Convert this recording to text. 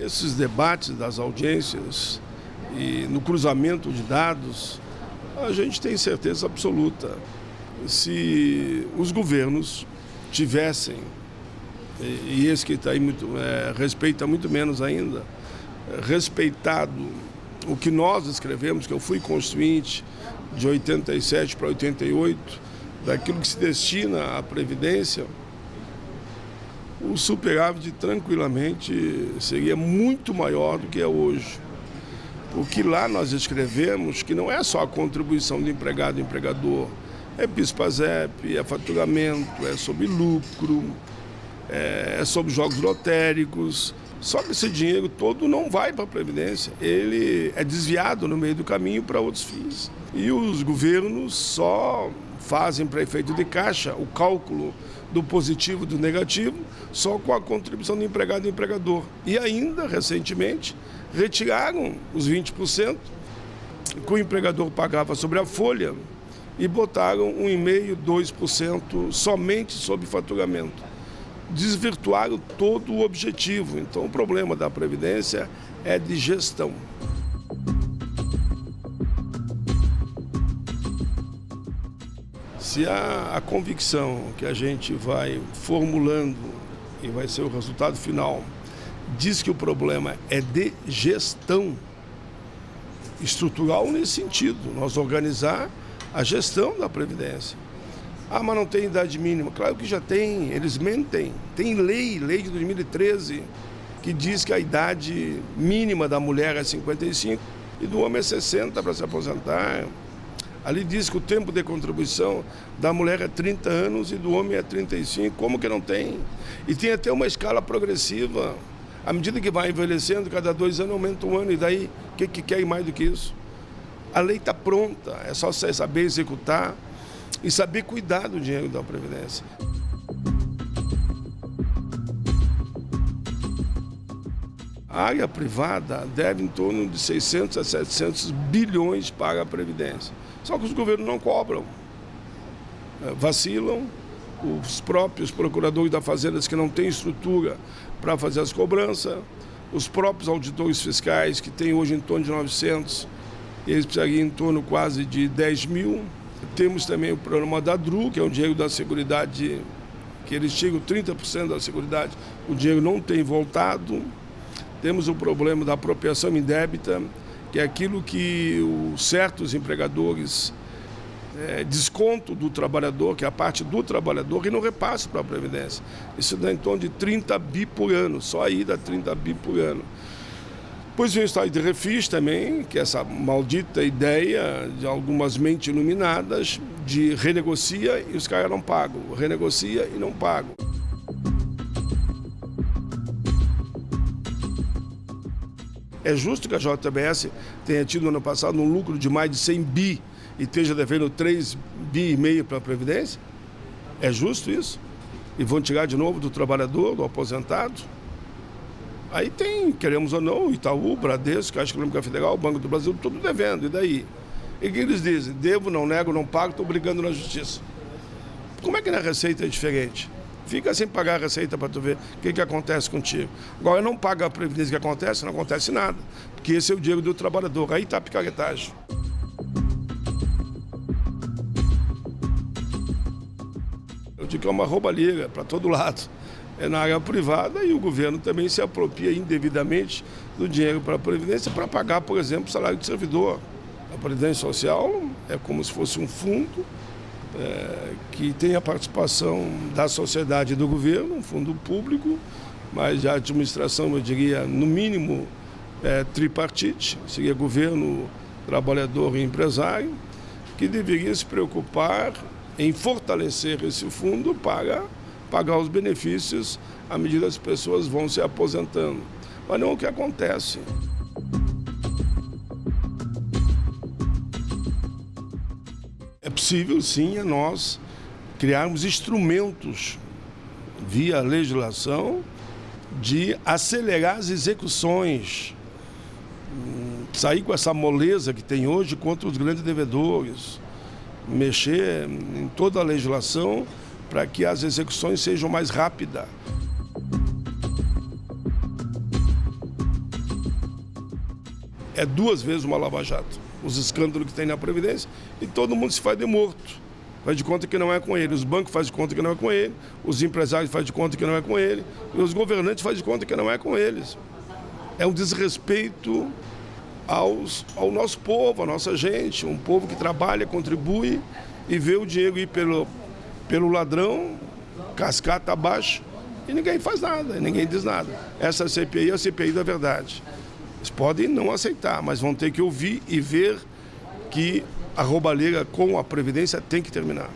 Esses debates das audiências e no cruzamento de dados, a gente tem certeza absoluta. Se os governos tivessem, e esse que está aí muito, é, respeita muito menos ainda, respeitado o que nós escrevemos, que eu fui constituinte de 87 para 88, daquilo que se destina à Previdência, o superávit tranquilamente seria muito maior do que é hoje. Porque lá nós escrevemos que não é só a contribuição do empregado e empregador, é PIS-PASEP, é faturamento, é sobre lucro, é sobre jogos lotéricos. Só que esse dinheiro todo não vai para a Previdência, ele é desviado no meio do caminho para outros fins. E os governos só fazem para efeito de caixa o cálculo do positivo e do negativo só com a contribuição do empregado e empregador. E ainda, recentemente, retiraram os 20% que o empregador pagava sobre a folha e botaram 1,5%, 2% somente sobre faturamento. Desvirtuaram todo o objetivo. Então, o problema da Previdência é de gestão. Se a, a convicção que a gente vai formulando e vai ser o resultado final diz que o problema é de gestão estrutural nesse sentido, nós organizar a gestão da Previdência. Ah, mas não tem idade mínima. Claro que já tem, eles mentem. Tem lei, lei de 2013, que diz que a idade mínima da mulher é 55 e do homem é 60 para se aposentar. Ali diz que o tempo de contribuição da mulher é 30 anos e do homem é 35. Como que não tem? E tem até uma escala progressiva. À medida que vai envelhecendo, cada dois anos aumenta um ano, e daí, o que, que quer mais do que isso? A lei está pronta, é só você saber executar e saber cuidar do dinheiro da Previdência. A área privada deve em torno de 600 a 700 bilhões para a Previdência. Só que os governos não cobram. É, vacilam, os próprios procuradores da Fazenda que não têm estrutura para fazer as cobranças, os próprios auditores fiscais, que tem hoje em torno de 900, eles precisariam em torno quase de 10 mil. Temos também o programa da DRU, que é o dinheiro da Seguridade, que eles chegam 30% da Seguridade, o dinheiro não tem voltado. Temos o problema da apropriação indébita, que é aquilo que os certos empregadores é, desconto do trabalhador, que é a parte do trabalhador, e não repasse para a Previdência. Isso dá em torno de 30 bi por ano, só aí dá 30 bi por ano. Depois vem o estado de refis também, que é essa maldita ideia de algumas mentes iluminadas de renegocia e os caras não pagam, renegocia e não pagam. É justo que a JBS tenha tido no ano passado um lucro de mais de 100 bi e esteja devendo 3 bi e meio para a Previdência? É justo isso? E vão tirar de novo do trabalhador, do aposentado? Aí tem, queremos ou não, Itaú, Bradesco, Caixa Econômica Federal, Banco do Brasil, tudo devendo, e daí? E o que eles dizem? Devo, não nego, não pago, estou brigando na justiça. Como é que na Receita é diferente? Fica sem pagar a Receita para tu ver o que, que acontece contigo. Agora, não paga a Previdência que acontece, não acontece nada. Porque esse é o dinheiro do trabalhador. Aí está a picaretagem. que é uma roubalheira para todo lado. É na área privada e o governo também se apropria indevidamente do dinheiro para a Previdência para pagar, por exemplo, o salário de servidor. A Previdência Social é como se fosse um fundo é, que tem a participação da sociedade e do governo, um fundo público, mas a administração, eu diria, no mínimo, é, tripartite, seria governo, trabalhador e empresário, que deveria se preocupar em fortalecer esse fundo para pagar os benefícios à medida que as pessoas vão se aposentando. Mas não é o que acontece. É possível, sim, a nós criarmos instrumentos via legislação de acelerar as execuções, sair com essa moleza que tem hoje contra os grandes devedores, mexer em toda a legislação para que as execuções sejam mais rápidas. é duas vezes uma lava-jato. Os escândalos que tem na Previdência e todo mundo se faz de morto. Faz de conta que não é com ele. Os bancos fazem de conta que não é com ele. Os empresários fazem de conta que não é com ele. E os governantes fazem de conta que não é com eles. É um desrespeito aos, ao nosso povo, à nossa gente. Um povo que trabalha, contribui e vê o dinheiro ir pelo, pelo ladrão, cascata abaixo, e ninguém faz nada, ninguém diz nada. Essa CPI é a CPI da verdade. Eles podem não aceitar, mas vão ter que ouvir e ver que a roubalheira com a Previdência tem que terminar.